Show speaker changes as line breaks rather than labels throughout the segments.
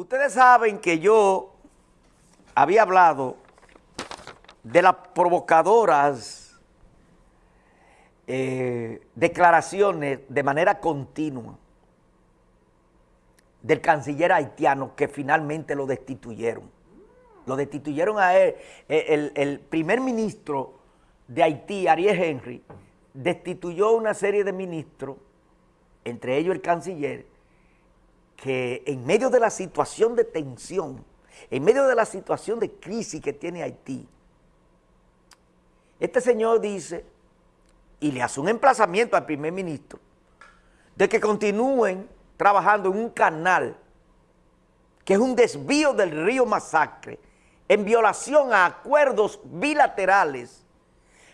Ustedes saben que yo había hablado de las provocadoras eh, declaraciones de manera continua del canciller haitiano que finalmente lo destituyeron. Lo destituyeron a él, el, el primer ministro de Haití, Ariel Henry, destituyó una serie de ministros, entre ellos el canciller, que en medio de la situación de tensión, en medio de la situación de crisis que tiene Haití, este señor dice, y le hace un emplazamiento al primer ministro, de que continúen trabajando en un canal que es un desvío del río Masacre, en violación a acuerdos bilaterales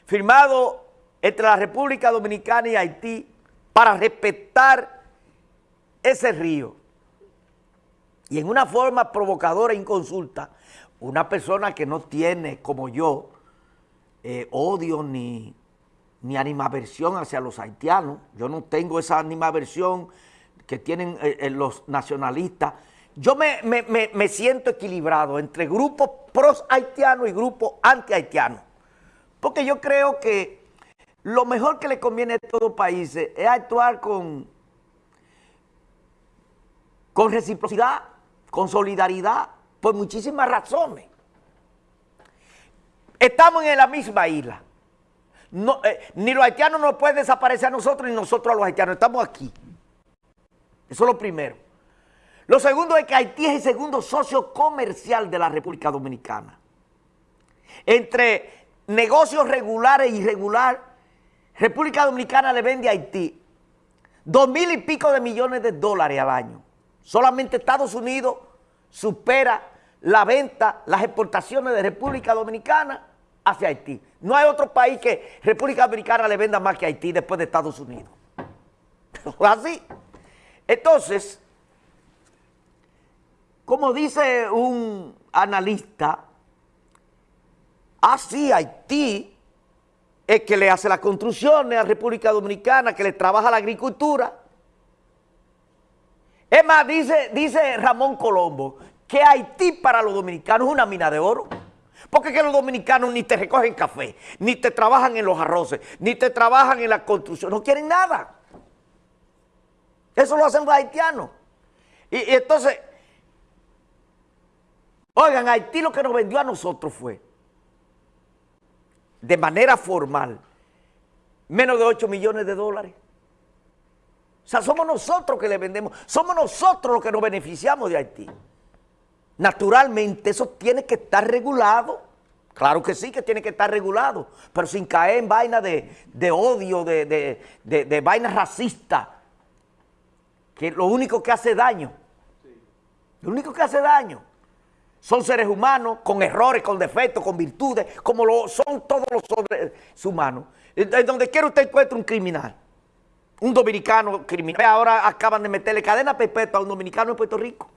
firmados entre la República Dominicana y Haití para respetar ese río. Y en una forma provocadora e inconsulta, una persona que no tiene, como yo, eh, odio ni, ni animaversión hacia los haitianos, yo no tengo esa animaversión que tienen eh, eh, los nacionalistas, yo me, me, siento equilibrado entre grupos pros haitianos y grupos anti haitianos, porque yo creo que lo mejor que le conviene a todos los países es actuar con, con reciprocidad, con solidaridad, por muchísimas razones. Estamos en la misma isla. Eh, ni los haitianos nos pueden desaparecer a nosotros, ni nosotros a los haitianos. Estamos aquí. Eso es lo primero. Lo segundo es que Haití es el segundo socio comercial de la República Dominicana. Entre negocios regulares e irregulares, República Dominicana le vende a Haití dos mil y pico de millones de dólares al año. Solamente Estados Unidos supera la venta, las exportaciones de República Dominicana hacia Haití. No hay otro país que República Dominicana le venda más que Haití después de Estados Unidos. Así. Entonces, como dice un analista, así Haití es que le hace las construcciones a República Dominicana, que le trabaja la agricultura, es más, dice, dice Ramón Colombo que Haití para los dominicanos es una mina de oro. Porque que los dominicanos ni te recogen café, ni te trabajan en los arroces, ni te trabajan en la construcción, no quieren nada. Eso lo hacen los haitianos. Y, y entonces, oigan, Haití lo que nos vendió a nosotros fue, de manera formal, menos de 8 millones de dólares. O sea, somos nosotros que le vendemos, somos nosotros los que nos beneficiamos de Haití. Naturalmente eso tiene que estar regulado. Claro que sí que tiene que estar regulado, pero sin caer en vaina de, odio, de, de, de, vaina racista, que lo único que hace daño, lo único que hace daño, son seres humanos con errores, con defectos, con virtudes, como lo son todos los seres humanos. En donde quiera usted encuentre un criminal un dominicano criminal. Ahora acaban de meterle cadena perpetua a un dominicano en Puerto Rico.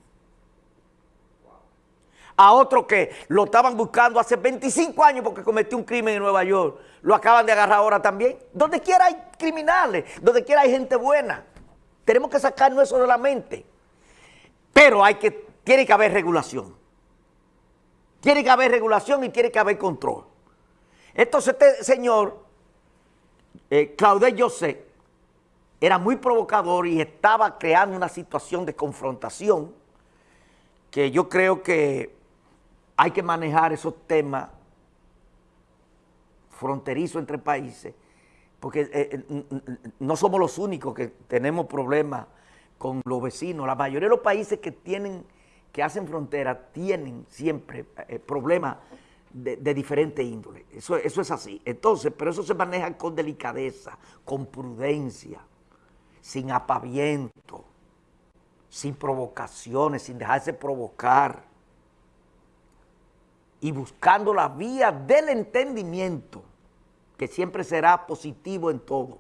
A otro que lo estaban buscando hace 25 años porque cometió un crimen en Nueva York. Lo acaban de agarrar ahora también. Donde quiera hay criminales, donde quiera hay gente buena. Tenemos que sacarnos eso de la mente. Pero hay que, tiene que haber regulación. Tiene que haber regulación y tiene que haber control. Entonces este señor, eh, José, era muy provocador y estaba creando una situación de confrontación que yo creo que hay que manejar esos temas fronterizos entre países, porque eh, eh, no somos los únicos que tenemos problemas con los vecinos. La mayoría de los países que tienen, que hacen frontera, tienen siempre eh, problemas de, de, diferente índole. Eso, eso es así. Entonces, pero eso se maneja con delicadeza, con prudencia sin apaviento, sin provocaciones, sin dejarse provocar y buscando la vía del entendimiento, que siempre será positivo en todo.